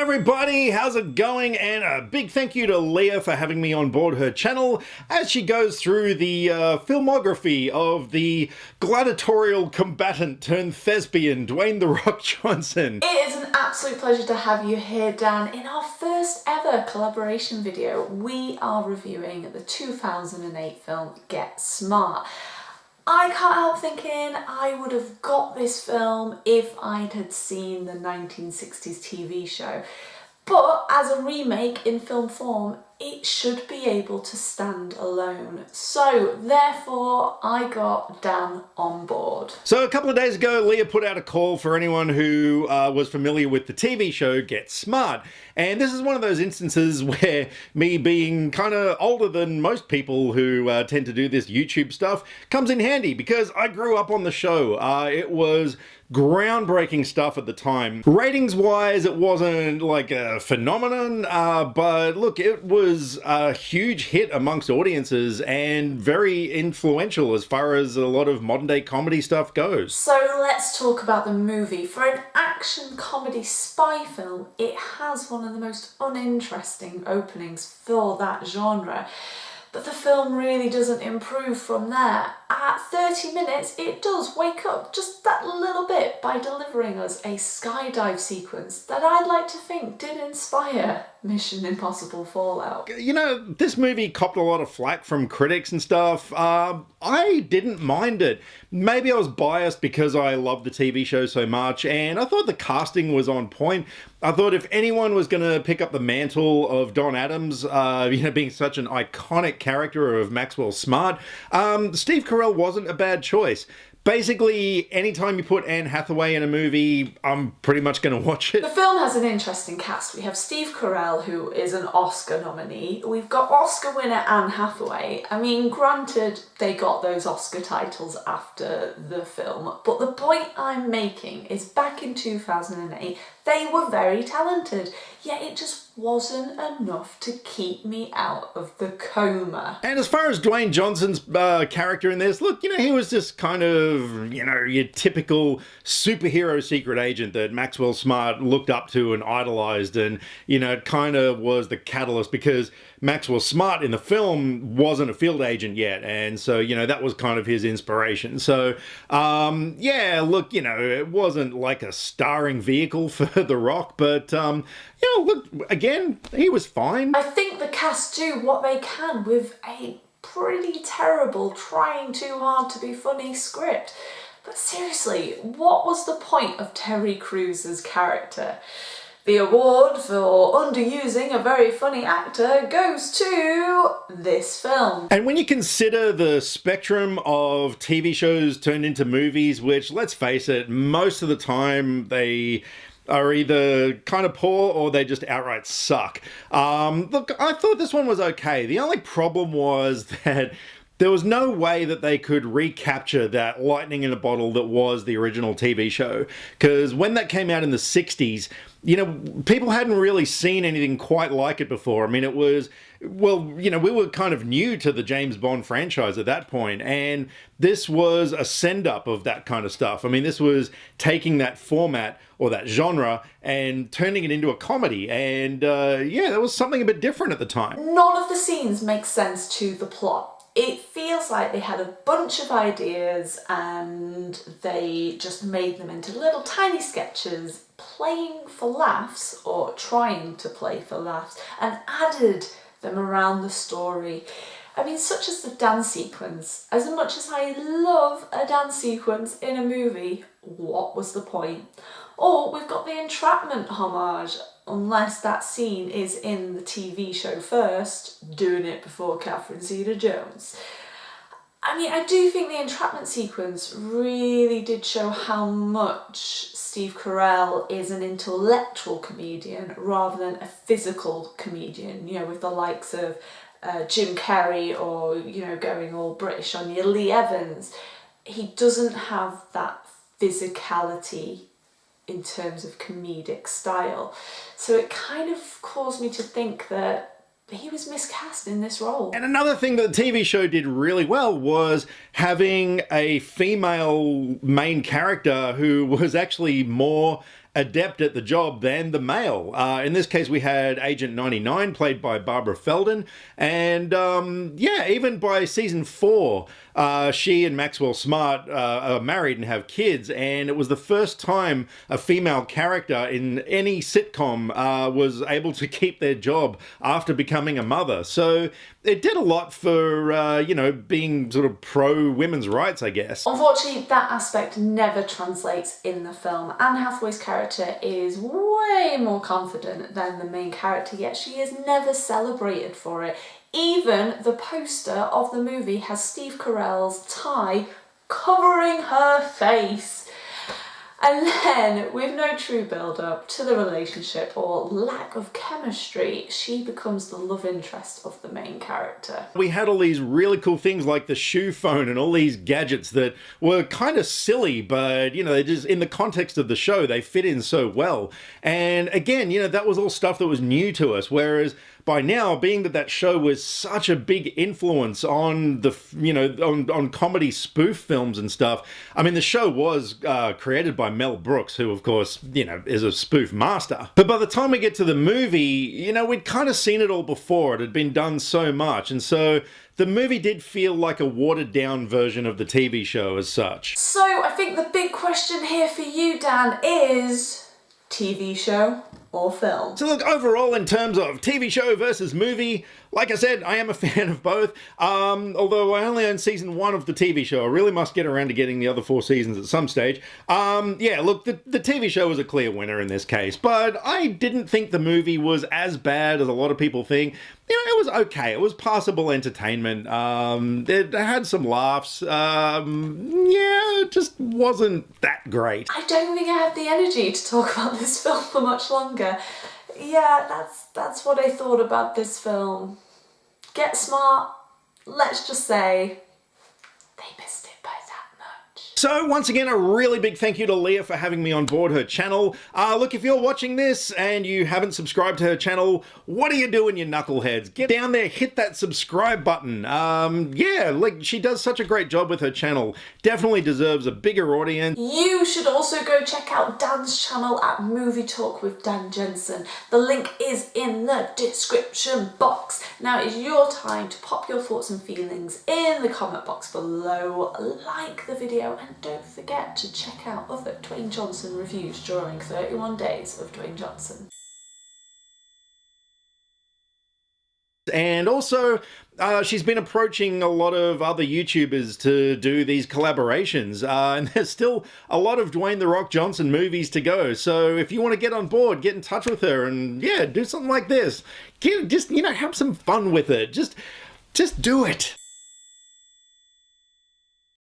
everybody, how's it going? And a big thank you to Leah for having me on board her channel as she goes through the uh, filmography of the gladiatorial combatant turned thespian Dwayne The Rock Johnson. It is an absolute pleasure to have you here, Dan. In our first ever collaboration video, we are reviewing the 2008 film Get Smart. I can't help thinking I would have got this film if I'd had seen the 1960s TV show. But as a remake in film form, it should be able to stand alone. So therefore I got Dan on board. So a couple of days ago Leah put out a call for anyone who uh, was familiar with the TV show Get Smart and this is one of those instances where me being kind of older than most people who uh, tend to do this YouTube stuff comes in handy because I grew up on the show. Uh, it was groundbreaking stuff at the time. Ratings wise, it wasn't like a phenomenon, uh, but look, it was a huge hit amongst audiences and very influential as far as a lot of modern day comedy stuff goes. So let's talk about the movie. For an action comedy spy film, it has one of the most uninteresting openings for that genre. But the film really doesn't improve from there. At 30 minutes, it does wake up just that little bit by delivering us a skydive sequence that I'd like to think did inspire Mission Impossible Fallout. You know, this movie copped a lot of flack from critics and stuff. Uh, I didn't mind it. Maybe I was biased because I love the TV show so much and I thought the casting was on point. I thought if anyone was going to pick up the mantle of Don Adams, uh, you know, being such an iconic character of Maxwell Smart, um, Steve Carell wasn't a bad choice basically anytime you put Anne Hathaway in a movie, I'm pretty much going to watch it. The film has an interesting cast. We have Steve Carell, who is an Oscar nominee. We've got Oscar winner Anne Hathaway. I mean, granted, they got those Oscar titles after the film, but the point I'm making is back in 2008, they were very talented, yet it just wasn't enough to keep me out of the coma. And as far as Dwayne Johnson's uh, character in this, look, you know, he was just kind of, you know, your typical superhero secret agent that Maxwell Smart looked up to and idolized. And, you know, it kind of was the catalyst because Maxwell Smart in the film wasn't a field agent yet. And so, you know, that was kind of his inspiration. So, um, yeah, look, you know, it wasn't like a starring vehicle for The Rock, but, um, you know, look, again, he was fine. I think the cast do what they can with a pretty terrible, trying too hard to be funny script. But seriously, what was the point of Terry Crews's character? The award for underusing a very funny actor goes to this film. And when you consider the spectrum of TV shows turned into movies, which let's face it, most of the time they are either kind of poor or they just outright suck. Um, look, I thought this one was okay. The only problem was that there was no way that they could recapture that lightning in a bottle that was the original TV show. Because when that came out in the 60s, you know, people hadn't really seen anything quite like it before. I mean, it was, well, you know, we were kind of new to the James Bond franchise at that point, and this was a send up of that kind of stuff. I mean, this was taking that format or that genre and turning it into a comedy, and uh, yeah, there was something a bit different at the time. None of the scenes make sense to the plot it feels like they had a bunch of ideas and they just made them into little tiny sketches playing for laughs or trying to play for laughs and added them around the story. I mean, such as the dance sequence. As much as I love a dance sequence in a movie, what was the point? Or we've got the entrapment homage unless that scene is in the TV show first, doing it before Catherine Zeta-Jones. I mean, I do think the entrapment sequence really did show how much Steve Carell is an intellectual comedian rather than a physical comedian, you know, with the likes of uh, Jim Carrey or, you know, going all British on your Lee Evans. He doesn't have that physicality in terms of comedic style. So it kind of caused me to think that he was miscast in this role. And another thing that the TV show did really well was having a female main character who was actually more adept at the job than the male. Uh, in this case, we had Agent 99, played by Barbara Feldon, and um, yeah, even by season four, uh, she and Maxwell Smart uh, are married and have kids, and it was the first time a female character in any sitcom uh, was able to keep their job after becoming a mother. So it did a lot for, uh, you know, being sort of pro women's rights, I guess. Unfortunately, that aspect never translates in the film. Anne Hathaway's character is way more confident than the main character, yet she is never celebrated for it. Even the poster of the movie has Steve Carell's tie covering her face. And then, with no true build up to the relationship or lack of chemistry, she becomes the love interest of the main character. We had all these really cool things like the shoe phone and all these gadgets that were kind of silly, but you know, just in the context of the show, they fit in so well. And again, you know, that was all stuff that was new to us. Whereas by now, being that that show was such a big influence on the, you know, on, on comedy spoof films and stuff, I mean, the show was uh, created by Mel Brooks, who, of course, you know, is a spoof master. But by the time we get to the movie, you know, we'd kind of seen it all before. It had been done so much. And so the movie did feel like a watered down version of the TV show as such. So I think the big question here for you, Dan, is TV show or film. So look, overall in terms of TV show versus movie, like I said, I am a fan of both. Um, although I only own season one of the TV show, I really must get around to getting the other four seasons at some stage. Um, yeah, look, the, the TV show was a clear winner in this case, but I didn't think the movie was as bad as a lot of people think. You know, it was okay. It was passable entertainment. Um, it had some laughs. Um, yeah, it just wasn't that great. I don't think I have the energy to talk about this film for much longer yeah, that's that's what I thought about this film. Get smart, let's just say they missed it by. So once again, a really big thank you to Leah for having me on board her channel. Uh, look, if you're watching this and you haven't subscribed to her channel, what are you doing, you knuckleheads? Get down there, hit that subscribe button. Um, yeah, like she does such a great job with her channel. Definitely deserves a bigger audience. You should also go check out Dan's channel at Movie Talk with Dan Jensen. The link is in the description box. Now it's your time to pop your thoughts and feelings in the comment box below. Like the video and don't forget to check out other Dwayne Johnson reviews during 31 days of Dwayne Johnson. And also, uh, she's been approaching a lot of other YouTubers to do these collaborations. Uh, and there's still a lot of Dwayne The Rock Johnson movies to go. So if you want to get on board, get in touch with her and yeah, do something like this. Get, just, you know, have some fun with it. Just, just do it.